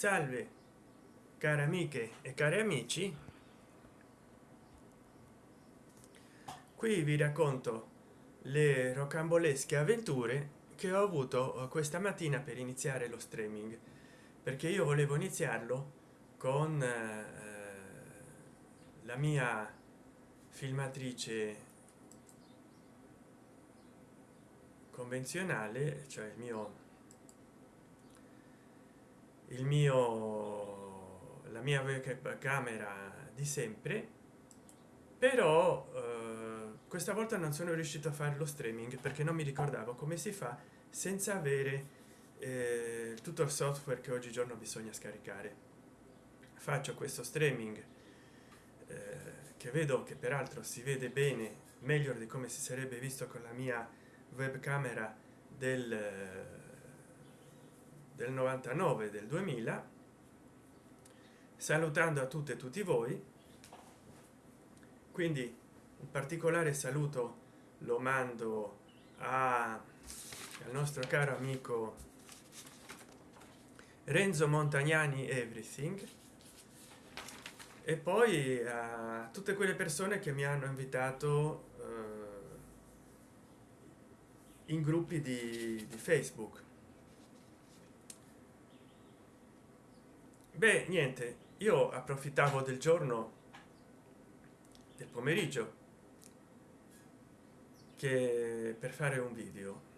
salve care amiche e cari amici. Qui vi racconto le rocambolesche avventure che ho avuto questa mattina per iniziare lo streaming perché io volevo iniziarlo con eh, la mia filmatrice convenzionale cioè il mio il mio la mia camera di sempre però eh, questa volta non sono riuscito a fare lo streaming perché non mi ricordavo come si fa senza avere eh, tutto il software che oggigiorno bisogna scaricare. Faccio questo streaming eh, che vedo che peraltro si vede bene meglio di come si sarebbe visto con la mia webcamera del del 99 del 2000 salutando a tutte e tutti voi. Quindi un particolare saluto lo mando a, al nostro caro amico renzo montagnani everything e poi a tutte quelle persone che mi hanno invitato eh, in gruppi di, di facebook beh niente. Io approfittavo del giorno del pomeriggio che per fare un video.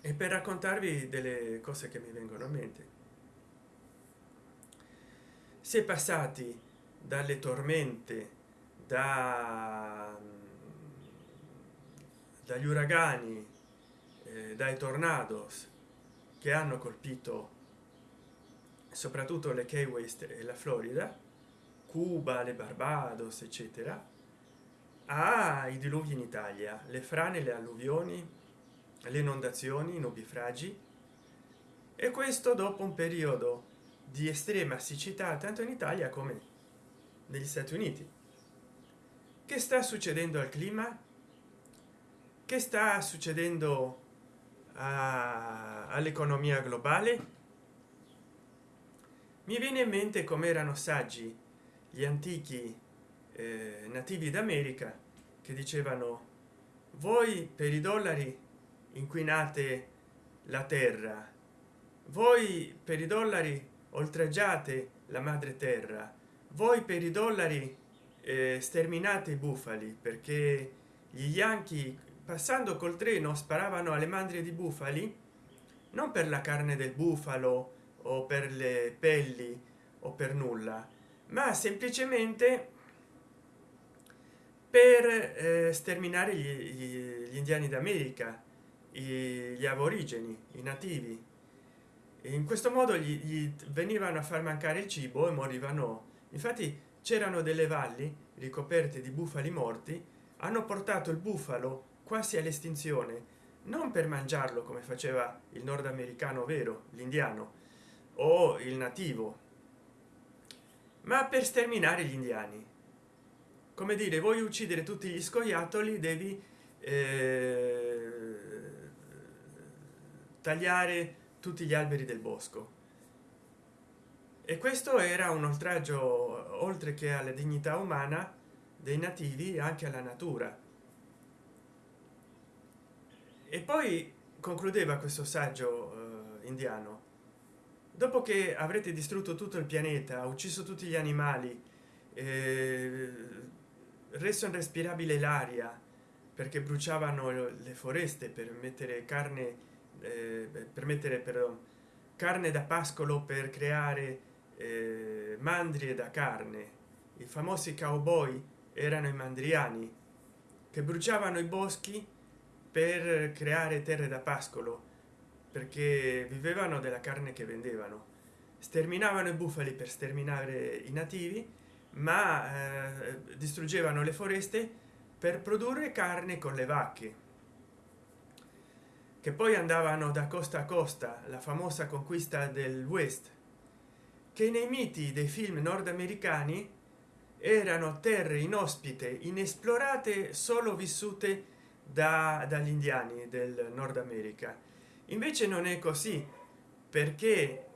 E per raccontarvi delle cose che mi vengono a mente. È passati dalle tormente da dagli uragani eh, dai tornados che hanno colpito soprattutto le key west e la florida cuba le barbados eccetera ai diluvi in italia le frane le alluvioni le inondazioni i nubifragi e questo dopo un periodo di estrema siccità tanto in italia come negli stati uniti. Che sta succedendo al clima che sta succedendo all'economia globale? Mi viene in mente come erano saggi gli antichi eh, nativi d'america che dicevano voi per i dollari inquinate la terra. Voi per i dollari oltraggiate la madre terra. Voi per i dollari eh, sterminate i bufali perché gli yankee passando col treno sparavano alle mandrie di bufali? Non per la carne del bufalo o per le pelli o per nulla ma semplicemente per eh, sterminare gli, gli, gli indiani d'america gli aborigeni i nativi. In questo modo gli, gli venivano a far mancare il cibo e morivano. Infatti c'erano delle valli ricoperte di bufali morti hanno portato il bufalo quasi all'estinzione non per mangiarlo come faceva il nordamericano vero l'indiano o il nativo ma per sterminare gli indiani. Come dire vuoi uccidere tutti gli scoiattoli devi eh, tagliare tutti gli alberi del bosco. E questo era un oltraggio oltre che alla dignità umana dei nativi anche alla natura e poi concludeva questo saggio eh, indiano. Dopo che avrete distrutto tutto il pianeta ucciso tutti gli animali eh, reso irrespirabile l'aria perché bruciavano le foreste per mettere carne eh, per mettere però carne da pascolo per creare eh, mandrie da carne. I famosi cowboy erano i mandriani che bruciavano i boschi per creare terre da pascolo perché vivevano della carne che vendevano. Sterminavano i bufali per sterminare i nativi ma eh, distruggevano le foreste per produrre carne con le vacche che poi andavano da costa a costa la famosa conquista del west che nei miti dei film nordamericani erano terre inospite inesplorate solo vissute da, dagli indiani del nord america. Invece non è così perché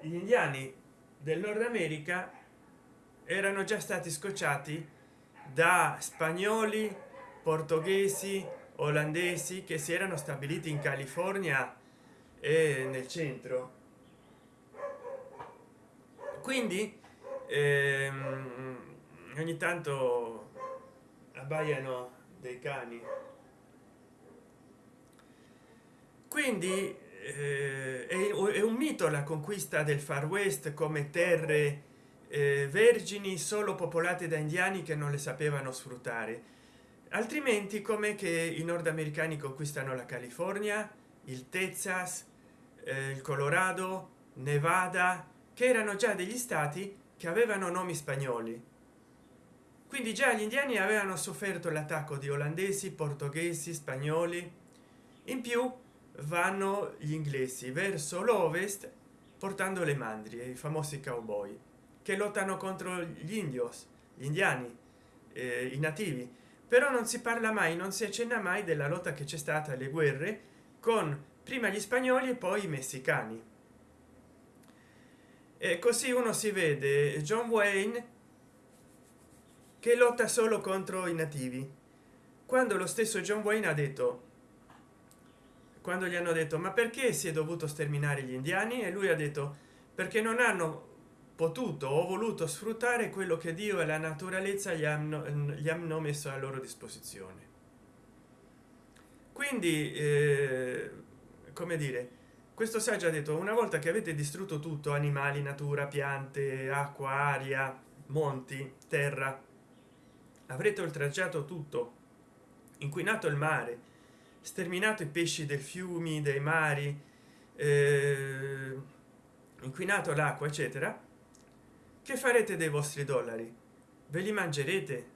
gli indiani del nord america erano già stati scocciati da spagnoli portoghesi olandesi che si erano stabiliti in california e nel centro. Quindi ehm, ogni tanto abbaiano dei cani. Quindi eh, è, è, un mito la conquista del far west come terre eh, vergini solo popolate da indiani che non le sapevano sfruttare. Altrimenti come che i nordamericani conquistano la california il texas eh, il colorado nevada che erano già degli stati che avevano nomi spagnoli quindi già gli indiani avevano sofferto l'attacco di olandesi portoghesi spagnoli. In più vanno gli inglesi verso l'ovest portando le mandrie i famosi cowboy che lottano contro gli indios gli indiani eh, i nativi. Però non si parla mai non si accenna mai della lotta che c'è stata le guerre con prima gli spagnoli e poi i messicani. E così uno si vede. John wayne che lotta solo contro i nativi. Quando lo stesso john wayne ha detto quando gli hanno detto ma perché si è dovuto sterminare gli indiani? E lui ha detto perché non hanno potuto o voluto sfruttare quello che dio e la naturalezza gli hanno, gli hanno messo a loro disposizione. Quindi eh, come dire questo saggio ha detto una volta che avete distrutto tutto animali natura piante acqua aria monti terra avrete oltraggiato tutto. Inquinato il mare sterminato i pesci del fiumi dei mari eh, inquinato l'acqua eccetera. Che farete dei vostri dollari? Ve li mangerete?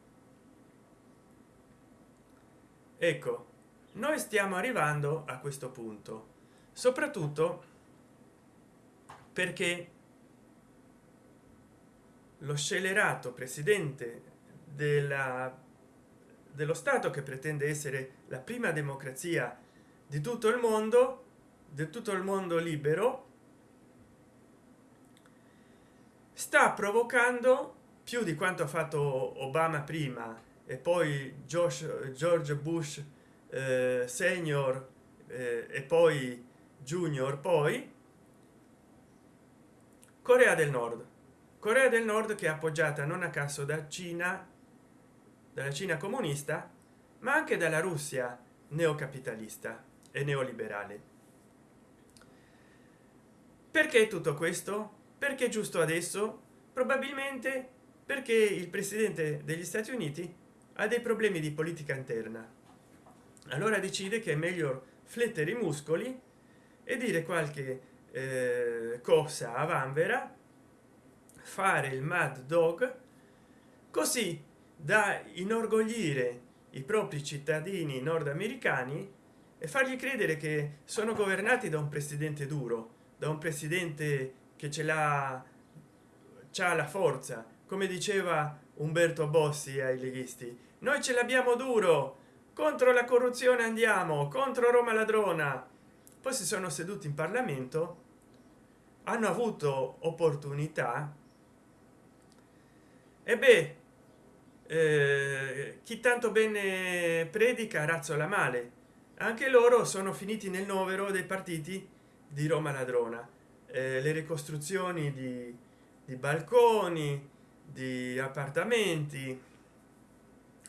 Ecco noi stiamo arrivando a questo punto soprattutto perché lo scellerato presidente della dello stato che pretende essere la prima democrazia di tutto il mondo di tutto il mondo libero sta provocando più di quanto ha fatto obama prima e poi Josh, george bush eh, senior eh, e poi junior poi corea del nord. Corea del nord che è appoggiata non a caso da cina dalla cina comunista ma anche dalla russia neocapitalista e neoliberale. Perché tutto questo? Perché giusto adesso? Probabilmente perché il presidente degli stati uniti ha dei problemi di politica interna. Allora decide che è meglio flettere i muscoli e dire qualche eh, cosa a vanvera fare il mad dog così da inorgoglire i propri cittadini nordamericani e fargli credere che sono governati da un presidente duro da un presidente che ce l'ha c'ha la forza. Come diceva umberto bossi ai leghisti noi ce l'abbiamo duro contro la corruzione andiamo contro roma ladrona. Poi si sono seduti in parlamento hanno avuto opportunità. E beh eh, chi tanto bene predica razzola male. Anche loro sono finiti nel novero dei partiti di roma ladrona. Eh, le ricostruzioni di, di balconi di appartamenti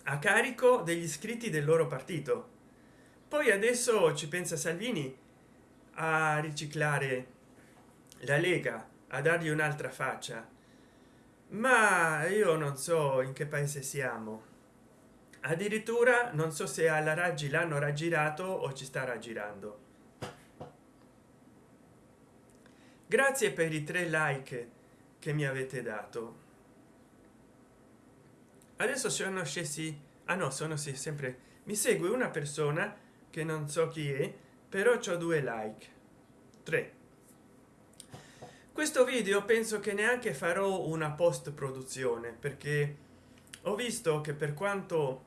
a carico degli iscritti del loro partito. Poi adesso ci pensa salvini a riciclare la lega a dargli un'altra faccia ma io non so in che paese siamo. Addirittura non so se alla raggi l'hanno raggirato o ci sta raggirando. Grazie per i tre like che mi avete dato. Adesso sono scesi ah no sono sì, sempre mi segue una persona che non so chi è però ho due like. Tre questo video penso che neanche farò una post produzione perché ho visto che per quanto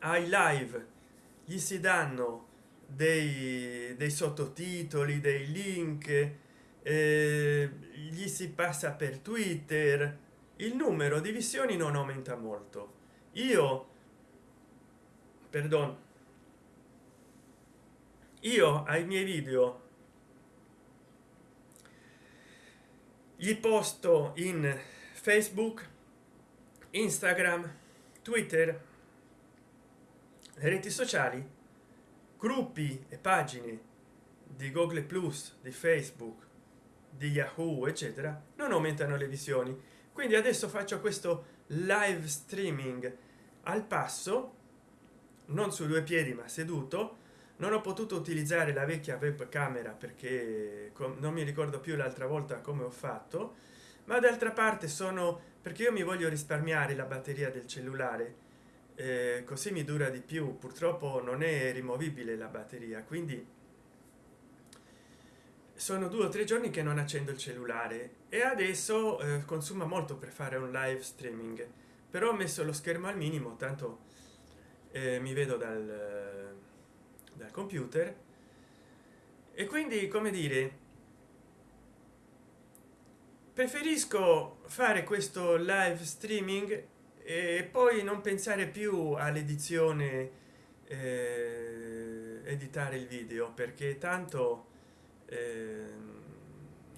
ai live gli si danno dei, dei sottotitoli dei link eh, gli si passa per twitter il numero di visioni non aumenta molto. Io perdono io ai miei video gli posto in facebook instagram twitter reti sociali gruppi e pagine di google plus di facebook di yahoo eccetera non aumentano le visioni. Quindi adesso faccio questo live streaming. Al passo non su due piedi ma seduto non ho potuto utilizzare la vecchia webcamera perché non mi ricordo più l'altra volta come ho fatto ma d'altra parte sono perché io mi voglio risparmiare la batteria del cellulare eh, così mi dura di più. Purtroppo non è rimovibile la batteria quindi sono due o tre giorni che non accendo il cellulare e adesso eh, consuma molto per fare un live streaming. Però ho messo lo schermo al minimo tanto eh, mi vedo dal, dal computer. E quindi come dire preferisco fare questo live streaming e poi non pensare più all'edizione eh, editare il video perché tanto eh,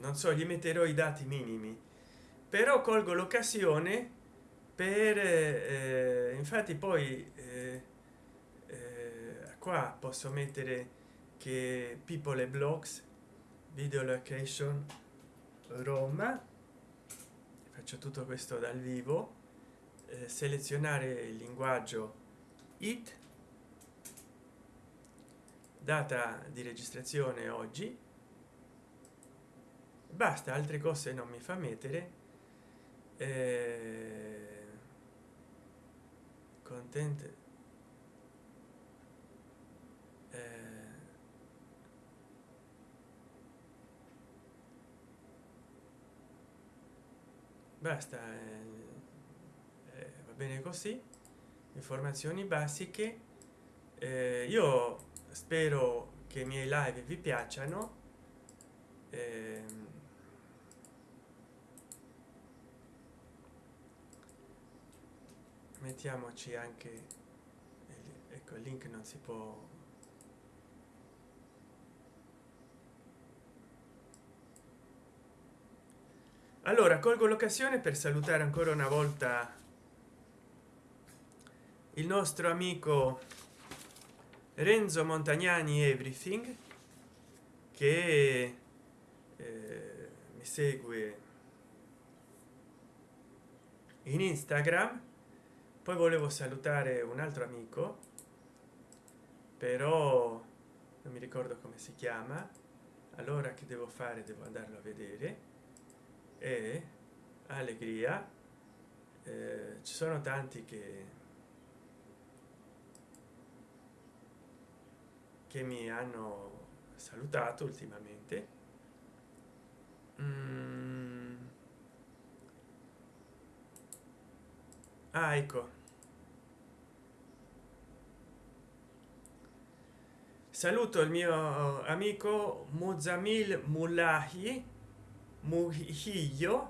non so gli metterò i dati minimi. Però colgo l'occasione per eh, infatti poi eh, eh, qua posso mettere che people blogs video location roma. Faccio tutto questo dal vivo. Eh, selezionare il linguaggio it. Data di registrazione oggi. Basta altre cose non mi fa mettere. Eh, content basta eh, eh, va bene così. Informazioni basiche. Eh, io spero che i miei live vi piacciono. Eh, mettiamoci anche ecco il link non si può allora colgo l'occasione per salutare ancora una volta il nostro amico renzo montagnani everything che eh, mi segue in instagram. Poi volevo salutare un altro amico però non mi ricordo come si chiama. Allora che devo fare? Devo andarlo a vedere e allegria. Eh, ci sono tanti che che mi hanno salutato ultimamente. Mm. ah ecco. Saluto il mio amico muzamil mullahi Mujillo.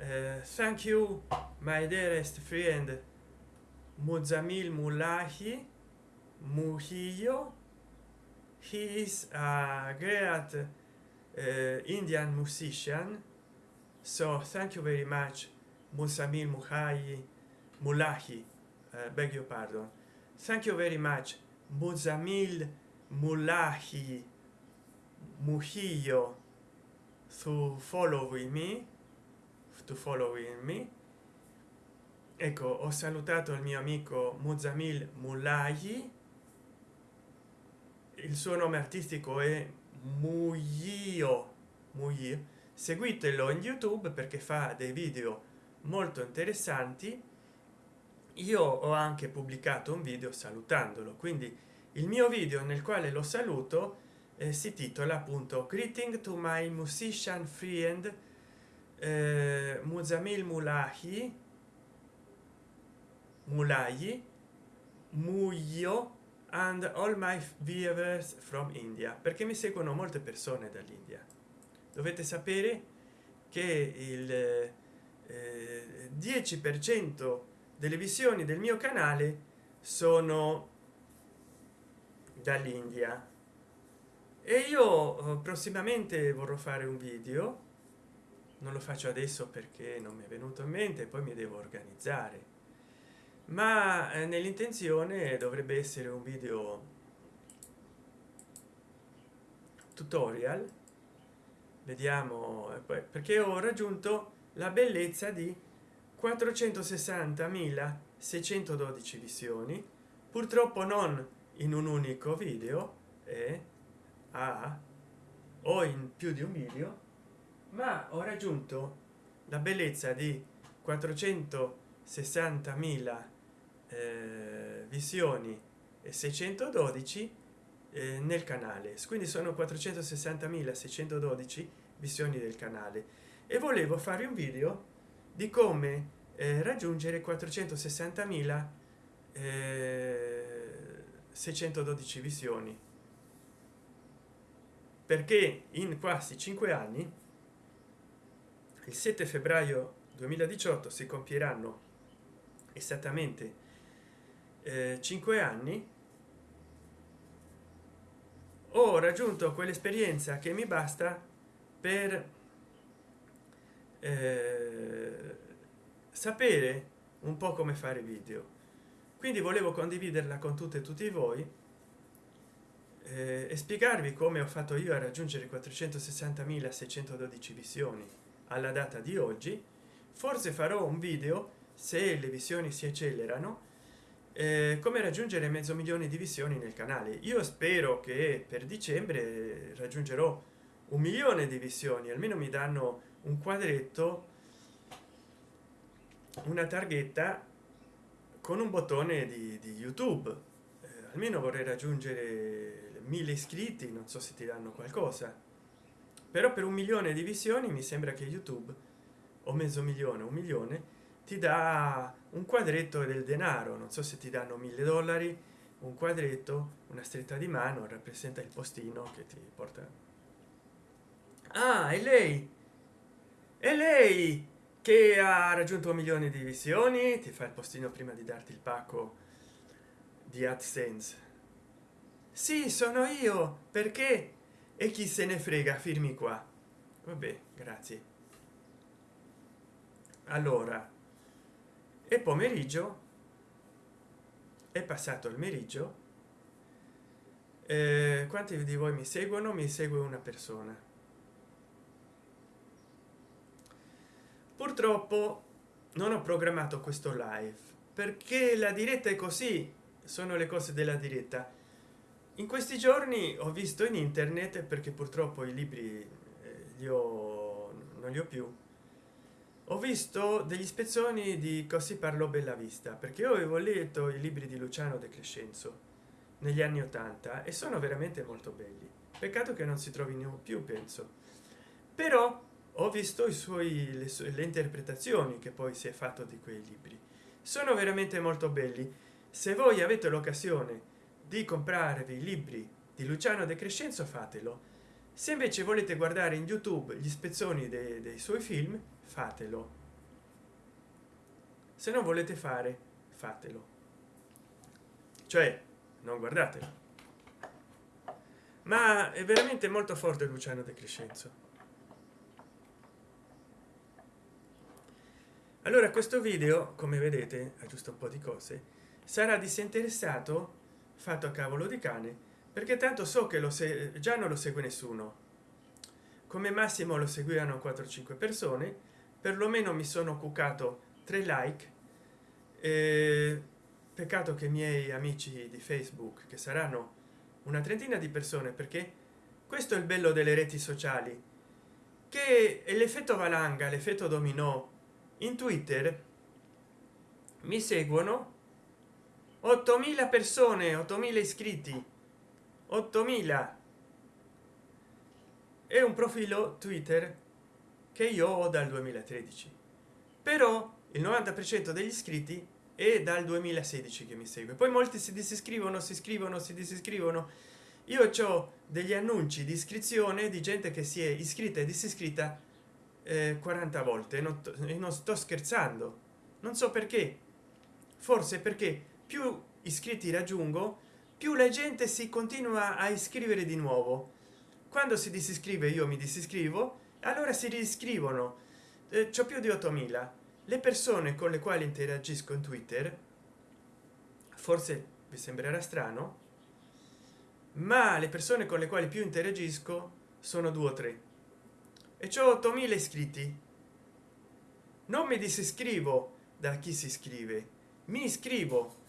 Uh, eh, thank you, my dearest friend, Muzamil Mulahi Mujillo. He is a great uh, Indian musician. So thank you very much, Muzamil Muhayi Mulahi. Uh, beg your pardon. Thank you very much, Muzamil Mulahi Mujillo. To following me to following me. Ecco ho salutato il mio amico muzamil mulai il suo nome artistico è muio muio seguitelo in youtube perché fa dei video molto interessanti. Io ho anche pubblicato un video salutandolo quindi il mio video nel quale lo saluto eh, si titola appunto greeting to my musician friend eh, muzamil mulahi mulayi muyo and all my viewers from india. Perché mi seguono molte persone dall'india. Dovete sapere che il eh, 10 per cento delle visioni del mio canale sono dall'india e io eh, prossimamente vorrò fare un video. Non lo faccio adesso perché non mi è venuto in mente poi mi devo organizzare. Ma eh, nell'intenzione dovrebbe essere un video tutorial. Vediamo eh, perché ho raggiunto la bellezza di 460.612 visioni. Purtroppo non in un unico video eh, ah, o in più di un video ma ho raggiunto la bellezza di 460.000 eh, visioni e 612 eh, nel canale. Quindi sono 460.612 visioni del canale. E volevo fare un video di come eh, raggiungere 460.000 612 visioni perché in quasi cinque anni il 7 febbraio 2018 si compieranno esattamente eh, 5 anni ho raggiunto quell'esperienza che mi basta per eh, sapere un po come fare video. Quindi volevo condividerla con tutte e tutti voi eh, e spiegarvi come ho fatto io a raggiungere 460.612 visioni. Alla data di oggi forse farò un video se le visioni si accelerano eh, come raggiungere mezzo milione di visioni nel canale. Io spero che per dicembre raggiungerò un milione di visioni almeno mi danno un quadretto una targhetta con un bottone di, di youtube. eh, almeno vorrei raggiungere mille iscritti non so se ti danno qualcosa. Però per un milione di visioni mi sembra che youtube o mezzo milione un milione ti dà un quadretto del denaro. Non so se ti danno mille dollari un quadretto una stretta di mano rappresenta il postino che ti porta. Ah e lei? E lei che ha raggiunto un milione di visioni? Ti fa il postino prima di darti il pacco di adsense. Sì sono io perché? E chi se ne frega firmi qua. Vabbè grazie. Allora e pomeriggio? È passato il meriggio? Eh, quanti di voi mi seguono? Mi segue una persona. Purtroppo non ho programmato questo live perché la diretta è così sono le cose della diretta. In questi giorni ho visto in internet perché purtroppo i libri eh, li ho non li ho più ho visto degli spezzoni di così parlò bella vista perché io avevo letto i libri di luciano de crescenzo negli anni 80 e sono veramente molto belli. Peccato che non si trovino più penso. Però ho visto i suoi le, le interpretazioni che poi si è fatto di quei libri. Sono veramente molto belli se voi avete l'occasione di comprarvi i libri di luciano de crescenzo fatelo. Se invece volete guardare in youtube gli spezzoni dei, dei suoi film fatelo. Se non volete fare fatelo. Cioè non guardatelo. Ma è veramente molto forte luciano de crescenzo. Allora questo video come vedete aggiusto un po di cose sarà disinteressato? Fatto a cavolo di cane perché tanto so che lo se già non lo segue nessuno. Come massimo lo seguivano 4 5 persone perlomeno mi sono cuccato tre like. Eh, peccato che i miei amici di facebook che saranno una trentina di persone perché questo è il bello delle reti sociali che l'effetto valanga l'effetto dominò. In twitter mi seguono 8000 persone 8000 iscritti. 8000 è un profilo twitter che io ho dal 2013 però il 90 per cento degli iscritti è dal 2016 che mi segue. Poi molti si disiscrivono si iscrivono si disiscrivono. Io ho degli annunci di iscrizione di gente che si è iscritta e disiscritta eh, 40 volte. Non, non sto scherzando. Non so perché. Forse perché più iscritti raggiungo più la gente si continua a iscrivere di nuovo. Quando si disiscrive io mi disiscrivo allora si riscrivono. Eh, c'ho più di 8000 le persone con le quali interagisco in twitter forse vi sembrerà strano ma le persone con le quali più interagisco sono due o tre. E c'ho 8000 iscritti. Non mi disiscrivo da chi si iscrive mi iscrivo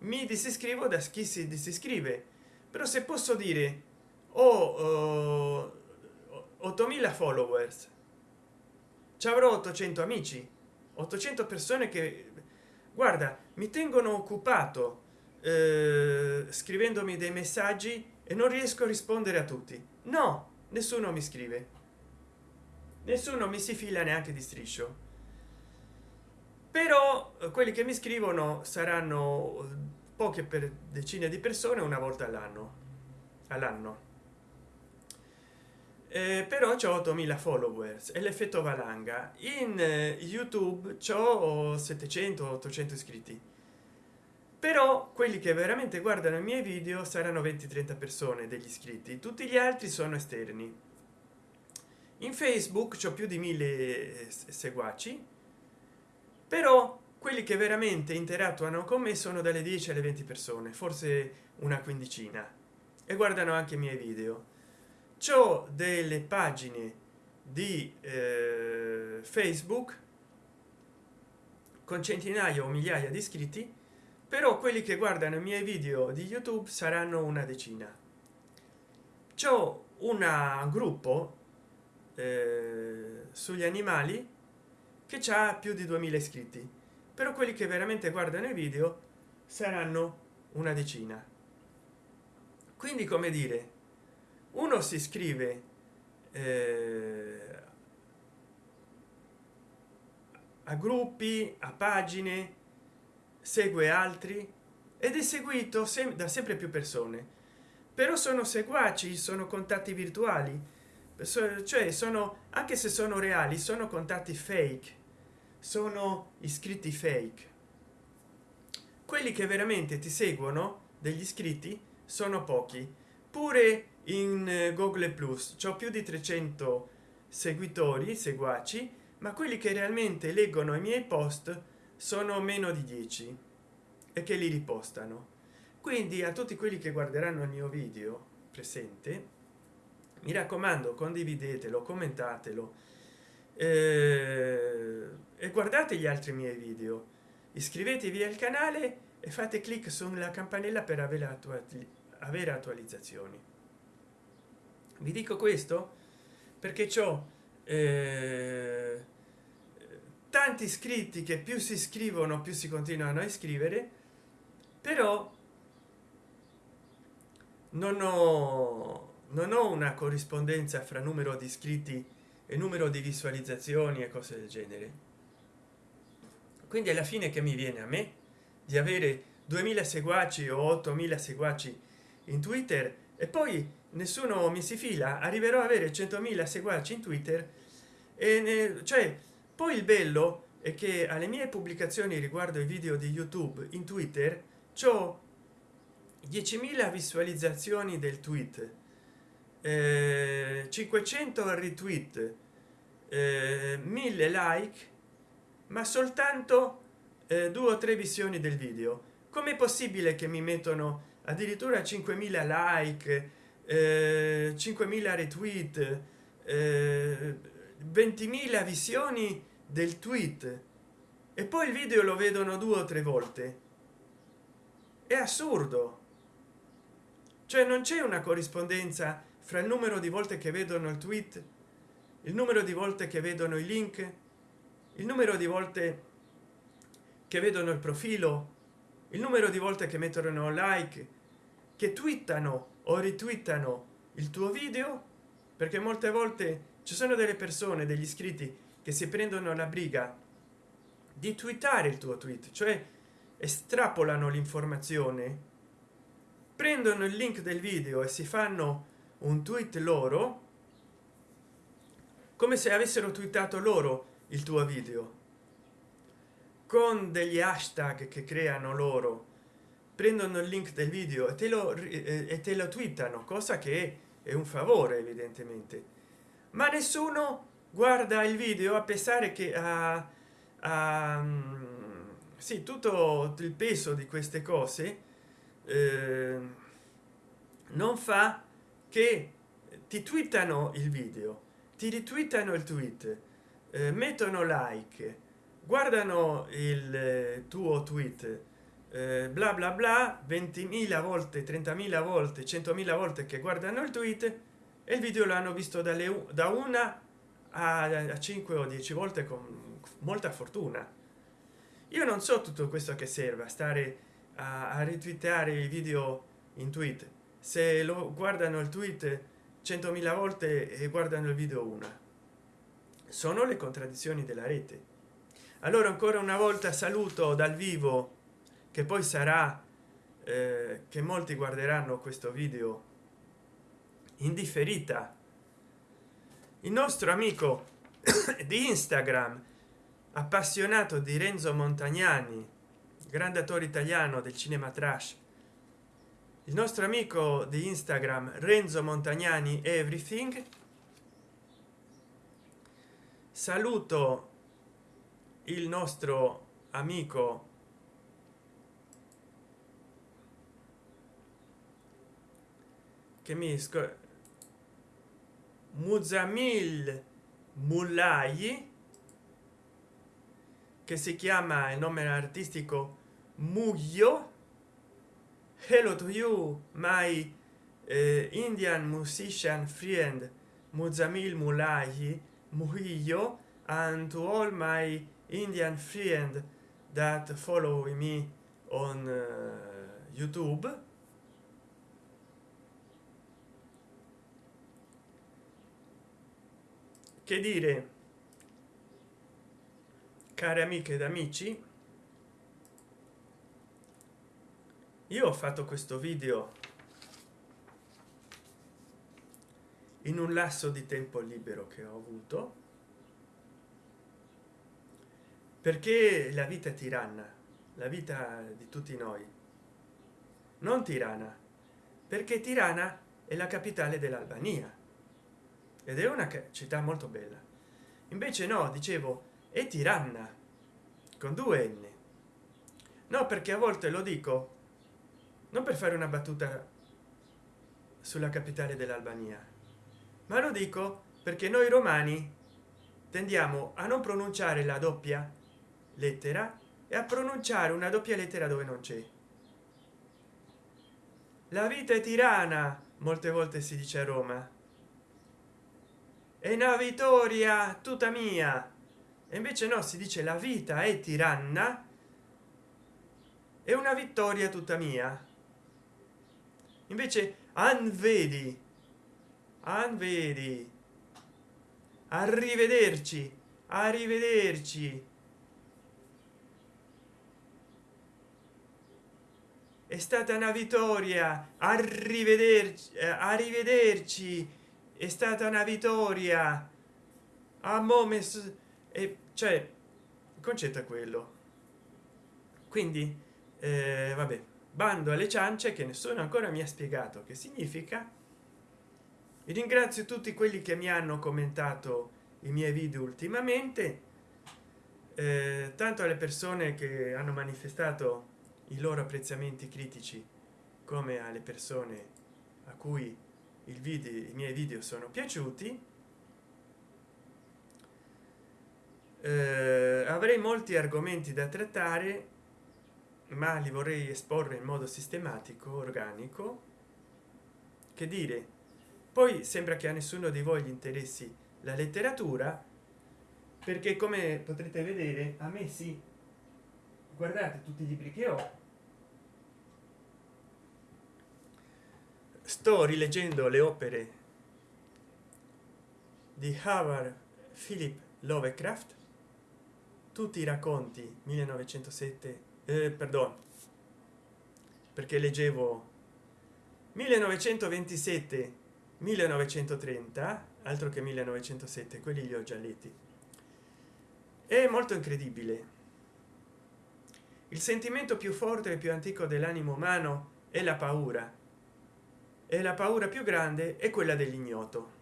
mi disiscrivo da chi si disiscrive. Però se posso dire ho uh, 8000 followers. Ci avrò 800 amici 800 persone che guarda mi tengono occupato eh, scrivendomi dei messaggi e non riesco a rispondere a tutti. No nessuno mi scrive. Nessuno mi si fila neanche di striscio però eh, quelli che mi scrivono saranno poche per decine di persone una volta all'anno. All'anno. Eh, però c'è 8000 followers e l'effetto valanga. In eh, youtube c'ho 700 800 iscritti. Però quelli che veramente guardano i miei video saranno 20 30 persone degli iscritti. Tutti gli altri sono esterni. In facebook c'ho più di mille eh, seguaci però quelli che veramente interattuano con me sono dalle 10 alle 20 persone forse una quindicina e guardano anche i miei video. C'ho delle pagine di eh, facebook con centinaia o migliaia di iscritti però quelli che guardano i miei video di youtube saranno una decina. C'ho un gruppo eh, sugli animali che ha più di 2000 iscritti. Però quelli che veramente guardano i video saranno una decina. Quindi come dire uno si iscrive eh, a gruppi a pagine segue altri ed è seguito sem da sempre più persone. Però sono seguaci sono contatti virtuali cioè sono anche se sono reali sono contatti fake sono iscritti fake. Quelli che veramente ti seguono degli iscritti sono pochi. Pure in eh, google plus. C'ho più di 300 seguitori seguaci ma quelli che realmente leggono i miei post sono meno di 10 e che li ripostano. Quindi a tutti quelli che guarderanno il mio video presente mi raccomando condividetelo commentatelo e guardate gli altri miei video. Iscrivetevi al canale e fate clic sulla campanella per avere, attuali avere attualizzazioni. Vi dico questo perché ciò eh, tanti iscritti che più si iscrivono più si continuano a iscrivere però non ho non ho una corrispondenza fra numero di iscritti e numero di visualizzazioni e cose del genere. Quindi alla fine che mi viene a me? Di avere 2000 seguaci o 8000 seguaci in twitter e poi nessuno mi si fila arriverò ad avere 100.000 seguaci in twitter e ne, cioè poi il bello è che alle mie pubblicazioni riguardo i video di youtube in twitter c'ho 10.000 visualizzazioni del tweet eh, 500 retweet eh, 1000 like ma soltanto eh, due o tre visioni del video. Com'è possibile che mi mettono addirittura 5000 like eh, 5000 retweet eh, 20.000 visioni del tweet? E poi il video lo vedono due o tre volte. È assurdo. Cioè non c'è una corrispondenza fra il numero di volte che vedono il tweet il numero di volte che vedono i link il numero di volte che vedono il profilo il numero di volte che mettono like che twittano o ritwittano il tuo video perché molte volte ci sono delle persone degli iscritti che si prendono la briga di twittare il tuo tweet cioè estrapolano l'informazione prendono il link del video e si fanno un tweet loro come se avessero twittato loro il tuo video. Con degli hashtag che creano loro. Prendono il link del video e te lo e te lo twittano cosa che è un favore evidentemente. Ma nessuno guarda il video a pensare che a, a sì tutto il peso di queste cose eh, non fa che ti twittano il video ti ritwittano il tweet eh, mettono like guardano il eh, tuo tweet eh, bla bla bla 20.000 volte 30.000 volte 100.000 volte che guardano il tweet e il video l'hanno visto dalle da una a 5 o 10 volte con molta fortuna. Io non so tutto questo che serve a stare a, a i video in tweet se lo guardano il tweet 100.000 volte e guardano il video una. Sono le contraddizioni della rete. Allora ancora una volta saluto dal vivo che poi sarà eh, che molti guarderanno questo video in differita il nostro amico di instagram appassionato di renzo montagnani grande attore italiano del cinema trash il nostro amico di instagram renzo montagnani everything. Saluto il nostro amico che mi muzamil mullai che si chiama il nome artistico muglio hello to you my uh, indian musician friend muzamil mulai muhio and to all my indian friend that follow me on uh, youtube. Che dire? Cari amiche ed amici io ho fatto questo video in un lasso di tempo libero che ho avuto perché la vita è tiranna la vita di tutti noi. Non tirana perché tirana è la capitale dell'albania ed è una città molto bella. Invece no dicevo è tiranna con due n. No perché a volte lo dico non per fare una battuta sulla capitale dell'albania ma lo dico perché noi romani tendiamo a non pronunciare la doppia lettera e a pronunciare una doppia lettera dove non c'è. La vita è tirana molte volte si dice a roma. È una vittoria tutta mia. E invece no si dice la vita è tiranna è una vittoria tutta mia invece anvedi anvedi arrivederci arrivederci. È stata una vittoria arrivederci eh, arrivederci. È stata una vittoria. A momes e cioè il concetto è quello. Quindi eh, vabbè bando alle ciance che nessuno ancora mi ha spiegato che significa. E ringrazio tutti quelli che mi hanno commentato i miei video ultimamente eh, tanto alle persone che hanno manifestato i loro apprezzamenti critici come alle persone a cui il video i miei video sono piaciuti. Eh, avrei molti argomenti da trattare ma li vorrei esporre in modo sistematico organico. Che dire? Poi sembra che a nessuno di voi gli interessi la letteratura perché come potrete vedere a me sì. Guardate tutti i libri che ho. Sto rileggendo le opere di howard philip lovecraft. Tutti i racconti 1907 eh, perdono perché leggevo 1927 1930 altro che 1907 quelli li ho già letti. È molto incredibile. Il sentimento più forte e più antico dell'animo umano è la paura. E la paura più grande è quella dell'ignoto.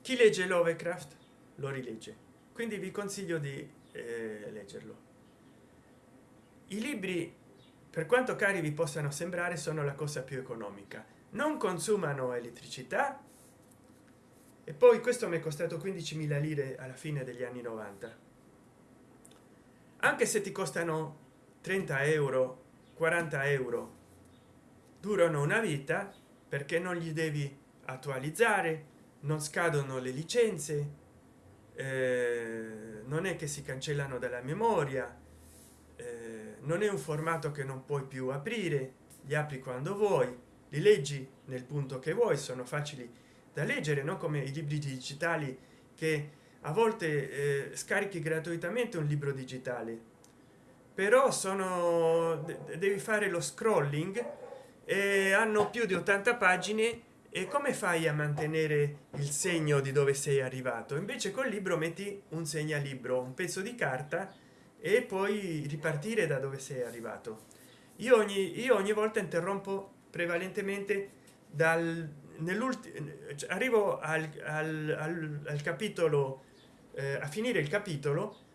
Chi legge lovecraft lo rilegge quindi vi consiglio di eh, leggerlo. I libri per quanto cari vi possano sembrare sono la cosa più economica. Non consumano elettricità. E poi questo mi è costato 15.000 lire alla fine degli anni 90 anche se ti costano 30 euro 40 euro durano una vita perché non gli devi attualizzare non scadono le licenze eh, non è che si cancellano dalla memoria eh, non è un formato che non puoi più aprire li apri quando vuoi li leggi nel punto che vuoi sono facili da leggere non come i libri digitali che a volte eh, scarichi gratuitamente un libro digitale. Però sono devi fare lo scrolling e hanno più di 80 pagine e come fai a mantenere il segno di dove sei arrivato? Invece col libro metti un segnalibro un pezzo di carta e poi ripartire da dove sei arrivato. Io ogni io ogni volta interrompo prevalentemente dal nell'ultimo arrivo al, al, al, al capitolo eh, a finire il capitolo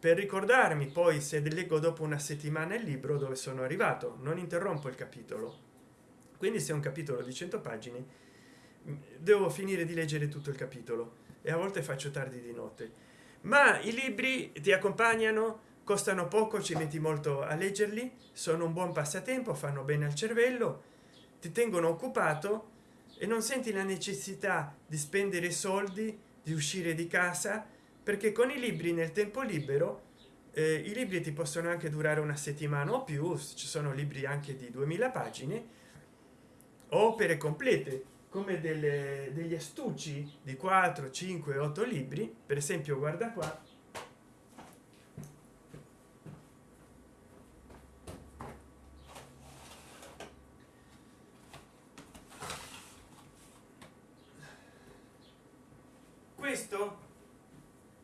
per ricordarmi poi se leggo dopo una settimana il libro dove sono arrivato. Non interrompo il capitolo quindi se un capitolo di 100 pagine devo finire di leggere tutto il capitolo e a volte faccio tardi di notte. Ma i libri ti accompagnano costano poco ci metti molto a leggerli sono un buon passatempo fanno bene al cervello ti tengono occupato e non senti la necessità di spendere soldi di uscire di casa perché con i libri nel tempo libero eh, i libri ti possono anche durare una settimana o più ci sono libri anche di 2000 pagine opere complete come delle, degli astucci di 4 5 8 libri. Per esempio guarda qua. Questo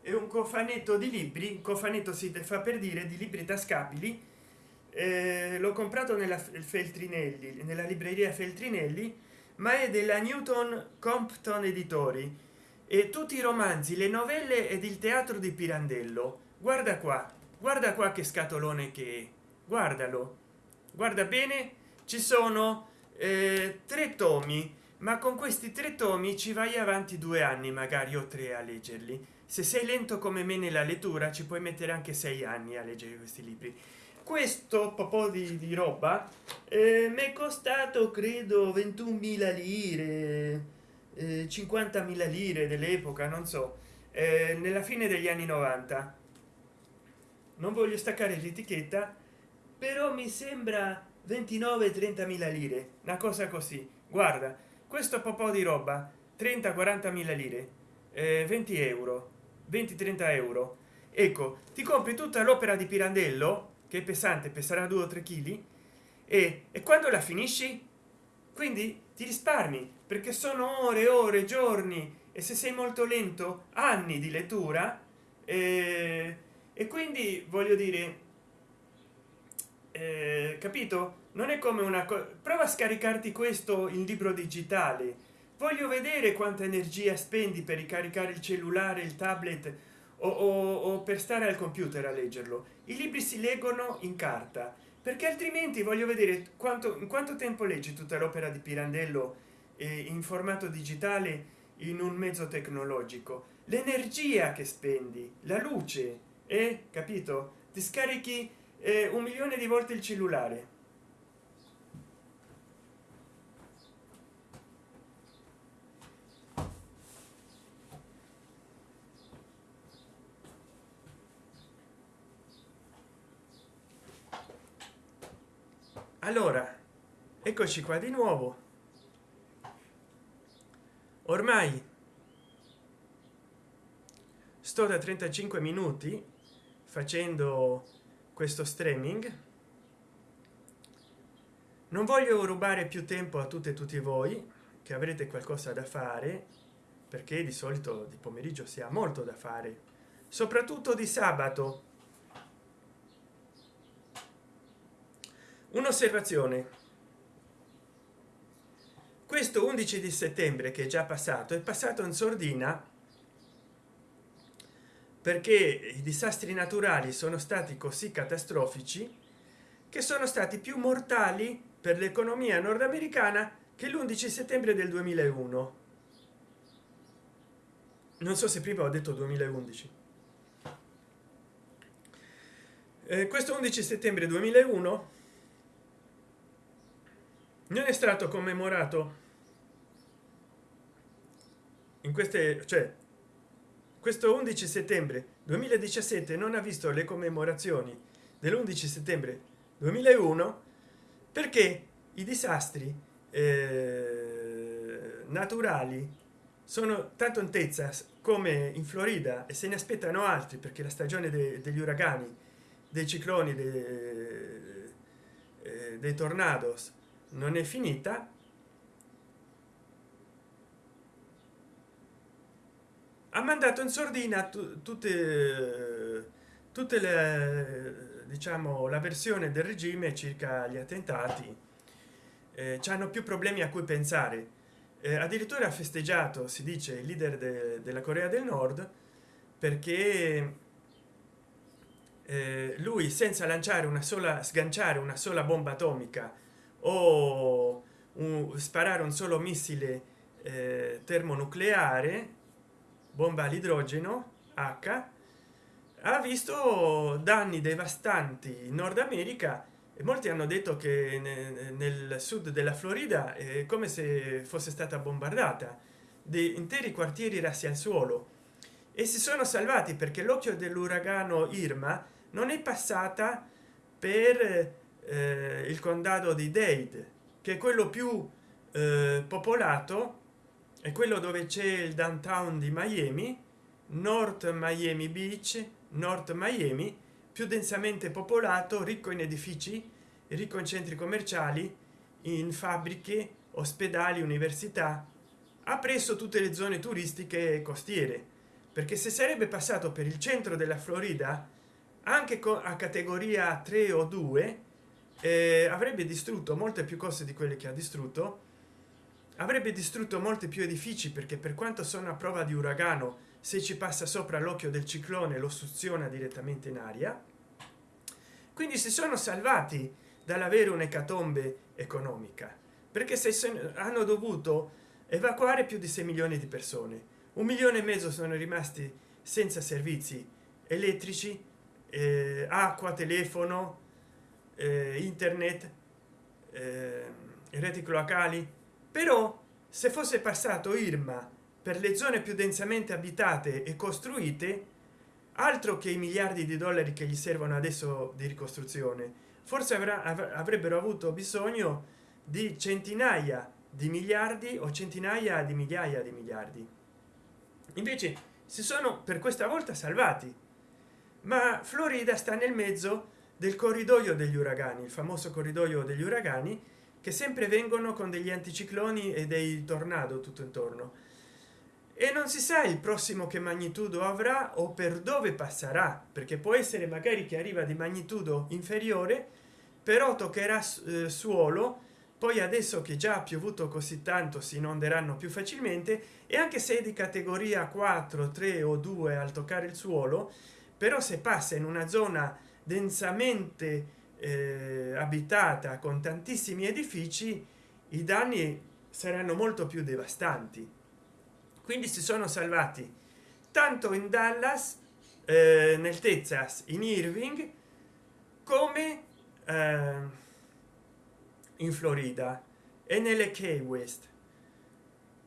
è un cofanetto di libri cofanetto si fa per dire di libri tascabili eh, l'ho comprato nella feltrinelli nella libreria feltrinelli ma è della newton compton editori. E tutti i romanzi le novelle ed il teatro di pirandello. Guarda qua guarda qua che scatolone che è. Guardalo. Guarda bene ci sono eh, tre tomi ma con questi tre tomi ci vai avanti due anni magari o tre a leggerli. Se sei lento come me nella lettura ci puoi mettere anche sei anni a leggere questi libri questo po' di, di roba eh, mi è costato credo 21.000 lire eh, 50.000 lire dell'epoca non so eh, nella fine degli anni 90 non voglio staccare l'etichetta però mi sembra 29 30.000 lire una cosa così. Guarda questo po' di roba 30 40 mila lire eh, 20 euro 20 30 euro. Ecco ti compri tutta l'opera di pirandello che è pesante peserà 2 o 3 kg e, e quando la finisci? Quindi ti risparmi perché sono ore ore giorni e se sei molto lento anni di lettura eh, e quindi voglio dire eh, capito? Non è come una cosa prova a scaricarti questo in libro digitale. Voglio vedere quanta energia spendi per ricaricare il cellulare il tablet o, o, o per stare al computer a leggerlo. I libri si leggono in carta perché altrimenti voglio vedere quanto in quanto tempo leggi tutta l'opera di pirandello eh, in formato digitale in un mezzo tecnologico? L'energia che spendi la luce è eh? capito? Ti scarichi eh, un milione di volte il cellulare allora eccoci qua di nuovo. Ormai sto da 35 minuti facendo questo streaming. Non voglio rubare più tempo a tutte e tutti voi che avrete qualcosa da fare perché di solito di pomeriggio si ha molto da fare soprattutto di sabato un'osservazione. Questo 11 di settembre che è già passato è passato in sordina perché i disastri naturali sono stati così catastrofici che sono stati più mortali per l'economia nordamericana che l'11 settembre del 2001 non so se prima ho detto 2011 eh, questo 11 settembre 2001 non è stato commemorato. In queste cioè questo 11 settembre 2017 non ha visto le commemorazioni dell'11 settembre 2001 perché i disastri eh, naturali sono tanto in Texas come in Florida e se ne aspettano altri perché la stagione de degli uragani dei cicloni de eh, dei tornados non è finita. Ha mandato in sordina tutte tutte le diciamo la versione del regime circa gli attentati. Eh, hanno più problemi a cui pensare. Eh, addirittura ha festeggiato si dice il leader de, della corea del nord perché eh, lui senza lanciare una sola sganciare una sola bomba atomica o un, sparare un solo missile eh, termonucleare bomba all'idrogeno h ha visto danni devastanti in nord america e molti hanno detto che nel sud della florida è come se fosse stata bombardata di interi quartieri rassi al suolo. E si sono salvati perché l'occhio dell'uragano irma non è passata per il condado di dade che è quello più eh, popolato è quello dove c'è il downtown di miami north miami beach north miami più densamente popolato ricco in edifici ricco in centri commerciali in fabbriche ospedali università ha preso tutte le zone turistiche costiere. Perché se sarebbe passato per il centro della florida anche a categoria 3 o 2 eh, avrebbe distrutto molte più cose di quelle che ha distrutto. Avrebbe distrutto molti più edifici perché per quanto sono a prova di uragano se ci passa sopra l'occhio del ciclone lo suziona direttamente in aria. Quindi si sono salvati dall'avere un'ecatombe economica perché se hanno dovuto evacuare più di 6 milioni di persone. Un milione e mezzo sono rimasti senza servizi elettrici eh, acqua telefono internet eh, reti cloacali però se fosse passato irma per le zone più densamente abitate e costruite altro che i miliardi di dollari che gli servono adesso di ricostruzione forse avrà, avrebbero avuto bisogno di centinaia di miliardi o centinaia di migliaia di miliardi. Invece si sono per questa volta salvati. Ma florida sta nel mezzo del corridoio degli uragani il famoso corridoio degli uragani che sempre vengono con degli anticicloni e dei tornado tutto intorno. E non si sa il prossimo che magnitudo avrà o per dove passerà perché può essere magari che arriva di magnitudo inferiore però toccherà eh, suolo poi adesso che già ha piovuto così tanto si inonderanno più facilmente e anche se è di categoria 4 3 o 2 al toccare il suolo però se passa in una zona densamente eh, abitata con tantissimi edifici i danni saranno molto più devastanti. Quindi si sono salvati tanto in dallas eh, nel texas in irving come eh, in florida e nelle key west.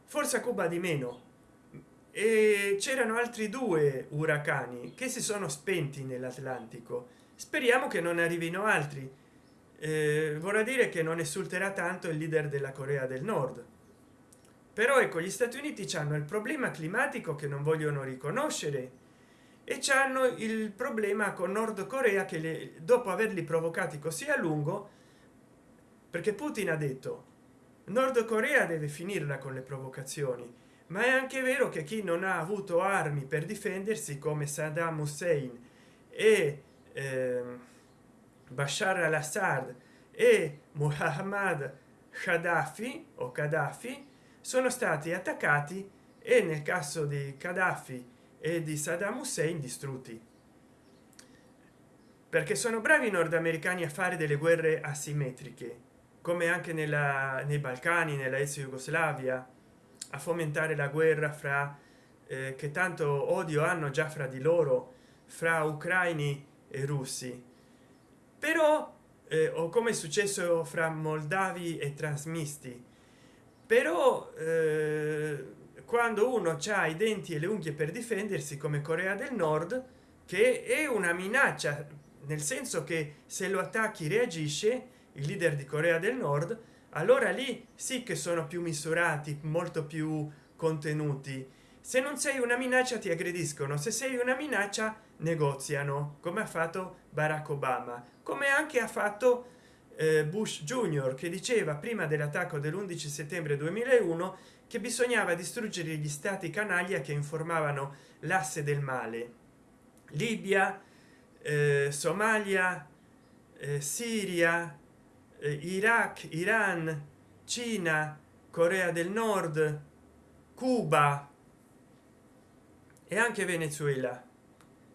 Forse a cuba di meno. E c'erano altri due uragani che si sono spenti nell'atlantico speriamo che non arrivino altri. Eh, vorrà dire che non esulterà tanto il leader della corea del nord. Però ecco gli stati uniti hanno il problema climatico che non vogliono riconoscere e hanno il problema con nord corea che le, dopo averli provocati così a lungo perché putin ha detto nord corea deve finirla con le provocazioni ma è anche vero che chi non ha avuto armi per difendersi come saddam hussein e eh, bashar al-assad e muhammad Gaddafi o Gaddafi sono stati attaccati e nel caso di Gaddafi e di Saddam Hussein distrutti. Perché sono bravi i nordamericani a fare delle guerre asimmetriche come anche nella, nei balcani nella ex jugoslavia a fomentare la guerra fra eh, che tanto odio hanno già fra di loro fra ucraini e russi. Però eh, o come è successo fra moldavi e trasmisti però eh, quando uno ha i denti e le unghie per difendersi come corea del nord che è una minaccia nel senso che se lo attacchi reagisce il leader di corea del nord allora lì sì che sono più misurati molto più contenuti. Se non sei una minaccia ti aggrediscono se sei una minaccia negoziano come ha fatto barack obama come anche ha fatto eh, bush junior che diceva prima dell'attacco dell'11 settembre 2001 che bisognava distruggere gli stati canaglia che informavano l'asse del male. Libia eh, somalia eh, siria eh, iraq iran cina corea del nord cuba e anche venezuela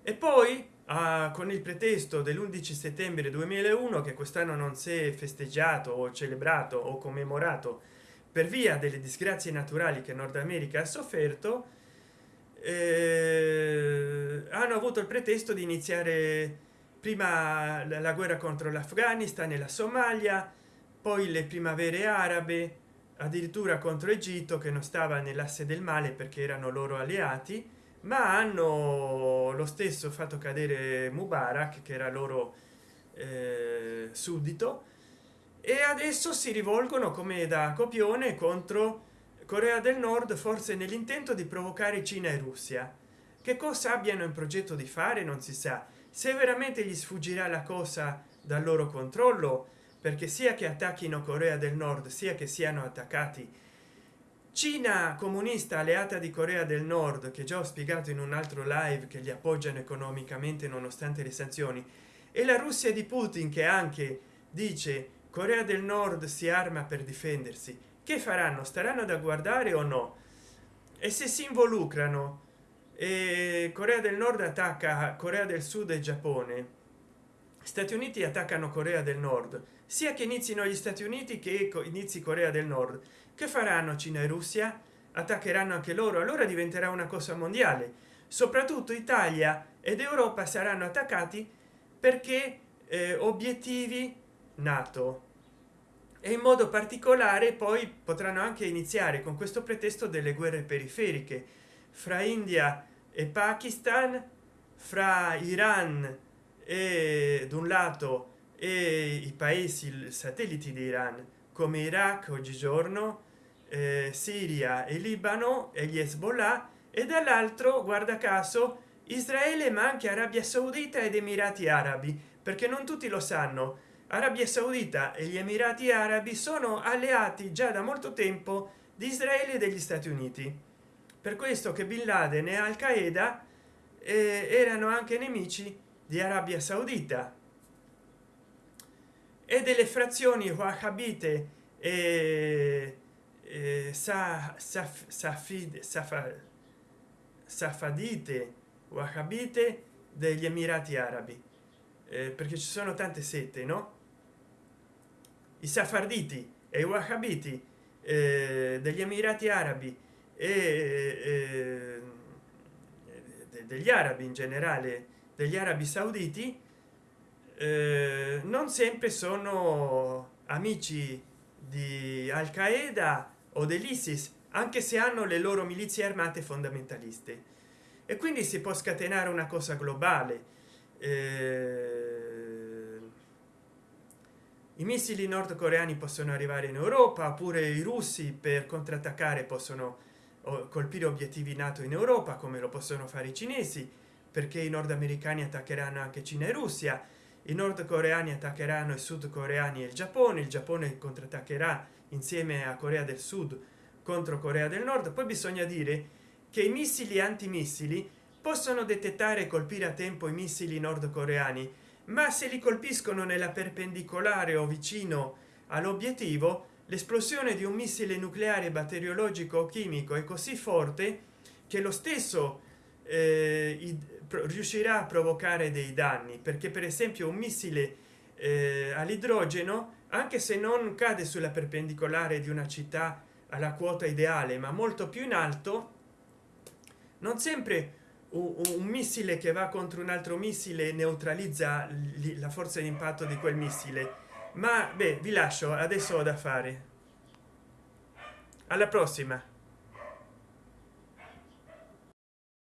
e poi ah, con il pretesto dell'11 settembre 2001 che quest'anno non si è festeggiato o celebrato o commemorato per via delle disgrazie naturali che nord america ha sofferto eh, hanno avuto il pretesto di iniziare prima la guerra contro l'afghanistan e la somalia poi le primavere arabe addirittura contro egitto che non stava nell'asse del male perché erano loro alleati ma hanno lo stesso fatto cadere mubarak che era loro eh, suddito e adesso si rivolgono come da copione contro corea del nord forse nell'intento di provocare cina e russia. Che cosa abbiano in progetto di fare non si sa. Se veramente gli sfuggirà la cosa dal loro controllo perché sia che attacchino corea del nord sia che siano attaccati cina comunista alleata di corea del nord che già ho spiegato in un altro live che li appoggiano economicamente nonostante le sanzioni e la russia di putin che anche dice corea del nord si arma per difendersi che faranno? Staranno da guardare o no? E se si involucrano? E corea del nord attacca corea del sud e giappone. Stati uniti attaccano corea del nord sia che inizino gli stati uniti che inizi corea del nord. Che faranno cina e russia? Attaccheranno anche loro allora diventerà una cosa mondiale. Soprattutto italia ed europa saranno attaccati perché eh, obiettivi nato. E in modo particolare poi potranno anche iniziare con questo pretesto delle guerre periferiche fra india e pakistan fra iran e da un lato e i paesi satelliti di iran come iraq oggigiorno eh, siria e libano e gli hezbollah e dall'altro guarda caso israele ma anche arabia saudita ed emirati arabi perché non tutti lo sanno. Arabia saudita e gli emirati arabi sono alleati già da molto tempo di israele e degli stati uniti. Per questo che bin laden e al qaeda eh, erano anche nemici di arabia saudita e delle frazioni wahhabite e safadite wahhabite degli emirati arabi. Eh, perché ci sono tante sette no? I safarditi e i wahhabiti eh, degli emirati arabi e eh, degli arabi in generale degli arabi sauditi eh, non sempre sono amici di al qaeda o dell'isis anche se hanno le loro milizie armate fondamentaliste e quindi si può scatenare una cosa globale. Eh, i missili nordcoreani possono arrivare in europa oppure i russi per contrattaccare possono colpire obiettivi nato in europa come lo possono fare i cinesi perché i nordamericani attaccheranno anche cina e russia i nordcoreani attaccheranno i sudcoreani e il giappone il giappone contrattaccherà insieme a corea del sud contro corea del nord. Poi bisogna dire che i missili antimissili possono detettare e colpire a tempo i missili nordcoreani ma se li colpiscono nella perpendicolare o vicino all'obiettivo l'esplosione di un missile nucleare batteriologico o chimico è così forte che lo stesso eh, riuscirà a provocare dei danni perché per esempio un missile eh, all'idrogeno anche se non cade sulla perpendicolare di una città alla quota ideale ma molto più in alto non sempre un missile che va contro un altro missile neutralizza la forza di impatto di quel missile. Ma beh vi lascio adesso ho da fare. Alla prossima